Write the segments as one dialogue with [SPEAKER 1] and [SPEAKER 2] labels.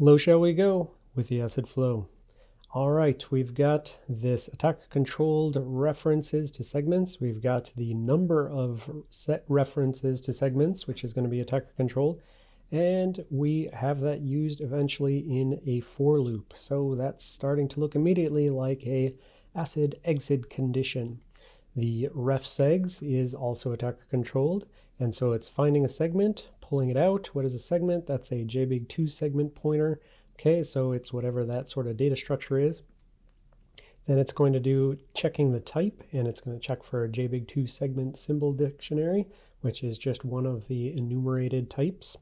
[SPEAKER 1] Low shall we go with the acid flow. All right, we've got this attacker controlled references to segments. We've got the number of set references to segments, which is going to be attacker controlled. And we have that used eventually in a for loop. So that's starting to look immediately like a acid exit condition. The ref segs is also attacker controlled. And so it's finding a segment, pulling it out. What is a segment? That's a JBIG2 segment pointer. Okay, so it's whatever that sort of data structure is. Then it's going to do checking the type, and it's going to check for a JBIG2 segment symbol dictionary, which is just one of the enumerated types.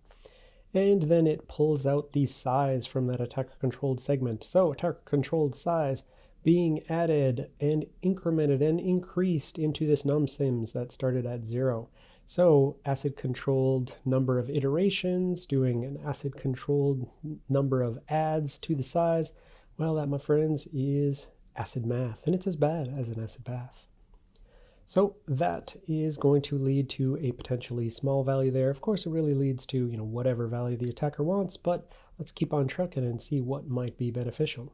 [SPEAKER 1] And then it pulls out the size from that attacker controlled segment. So attacker controlled size being added and incremented and increased into this numsims that started at zero. So acid controlled number of iterations, doing an acid controlled number of adds to the size, well, that, my friends, is acid math, and it's as bad as an acid bath. So that is going to lead to a potentially small value there. Of course, it really leads to you know whatever value the attacker wants, but let's keep on trucking and see what might be beneficial.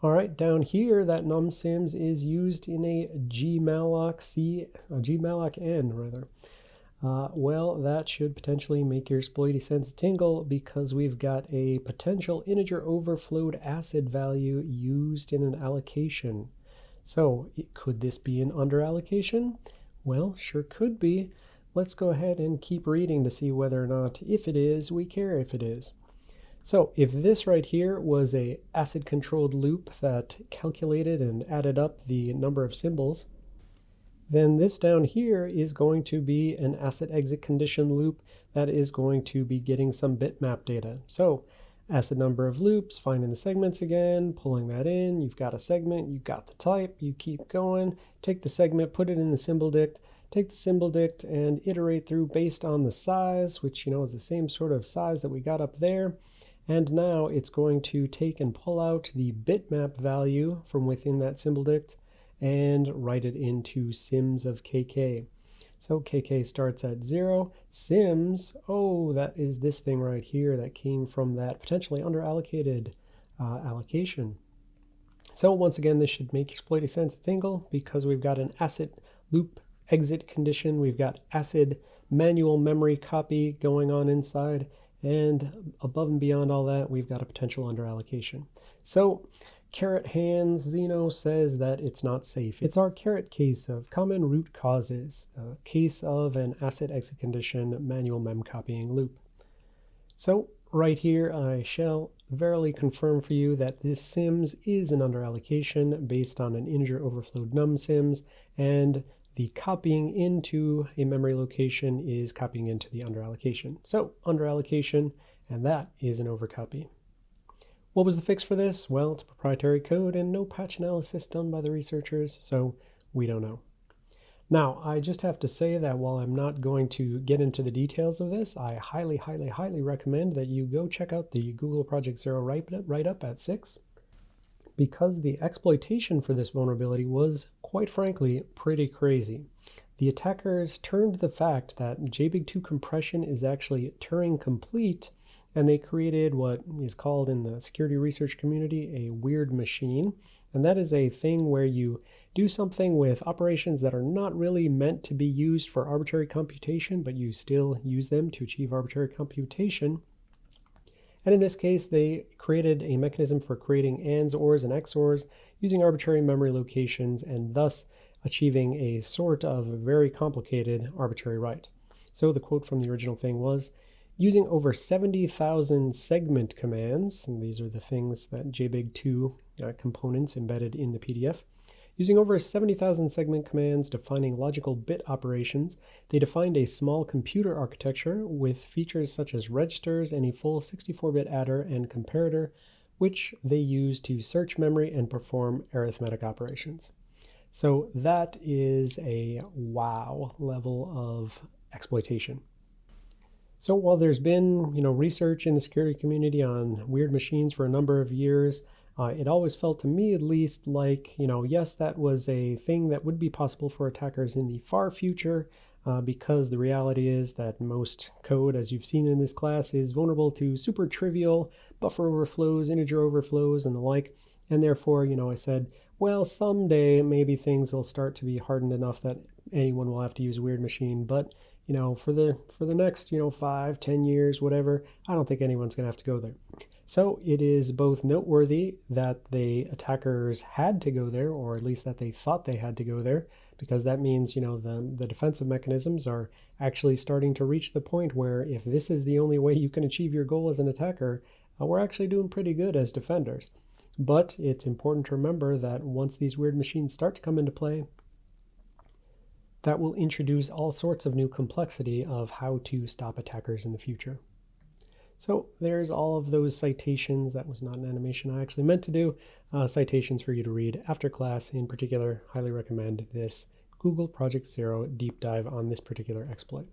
[SPEAKER 1] All right, down here, that numsims is used in a gmalloc C, a gmalloc n rather. Uh, well, that should potentially make your exploity sense tingle because we've got a potential integer overflowed acid value used in an allocation. So could this be an underallocation? Well, sure could be. Let's go ahead and keep reading to see whether or not, if it is, we care if it is. So if this right here was a acid controlled loop that calculated and added up the number of symbols, then this down here is going to be an acid exit condition loop that is going to be getting some bitmap data. So acid number of loops, finding the segments again, pulling that in, you've got a segment, you've got the type, you keep going, take the segment, put it in the symbol dict, take the symbol dict and iterate through based on the size, which you know is the same sort of size that we got up there, and now it's going to take and pull out the bitmap value from within that symbol dict and write it into sims of kk. So kk starts at zero. Sims, oh, that is this thing right here that came from that potentially underallocated uh, allocation. So once again, this should make exploity sense tingle because we've got an acid loop exit condition. We've got acid manual memory copy going on inside and above and beyond all that, we've got a potential underallocation. So Carrot Hands Xeno says that it's not safe. It's our carrot case of common root causes, the case of an acid exit condition manual mem copying loop. So right here, I shall verily confirm for you that this sims is an underallocation based on an integer overflowed num sims, and the copying into a memory location is copying into the underallocation. So underallocation, and that is an overcopy. What was the fix for this? Well, it's proprietary code and no patch analysis done by the researchers, so we don't know. Now, I just have to say that while I'm not going to get into the details of this, I highly, highly, highly recommend that you go check out the Google Project Zero write-up at 6 because the exploitation for this vulnerability was, quite frankly, pretty crazy. The attackers turned the fact that JBIG2 compression is actually Turing complete, and they created what is called in the security research community a weird machine. And that is a thing where you do something with operations that are not really meant to be used for arbitrary computation, but you still use them to achieve arbitrary computation. And in this case, they created a mechanism for creating ANDs, ORs, and XORs using arbitrary memory locations and thus achieving a sort of very complicated arbitrary write. So the quote from the original thing was, using over 70,000 segment commands, and these are the things that JBIG2 uh, components embedded in the PDF, Using over 70,000 segment commands defining logical bit operations, they defined a small computer architecture with features such as registers and a full 64-bit adder and comparator, which they use to search memory and perform arithmetic operations. So that is a wow level of exploitation. So while there's been, you know, research in the security community on weird machines for a number of years, uh, it always felt to me at least like, you know, yes, that was a thing that would be possible for attackers in the far future, uh, because the reality is that most code, as you've seen in this class, is vulnerable to super trivial buffer overflows, integer overflows, and the like. And therefore, you know, I said, well, someday maybe things will start to be hardened enough that anyone will have to use a weird machine. But you know, for the for the next, you know, five, ten years, whatever, I don't think anyone's gonna have to go there. So it is both noteworthy that the attackers had to go there, or at least that they thought they had to go there, because that means, you know, the, the defensive mechanisms are actually starting to reach the point where if this is the only way you can achieve your goal as an attacker, uh, we're actually doing pretty good as defenders. But it's important to remember that once these weird machines start to come into play, that will introduce all sorts of new complexity of how to stop attackers in the future. So there's all of those citations. That was not an animation I actually meant to do. Uh, citations for you to read after class. In particular, highly recommend this Google Project Zero deep dive on this particular exploit.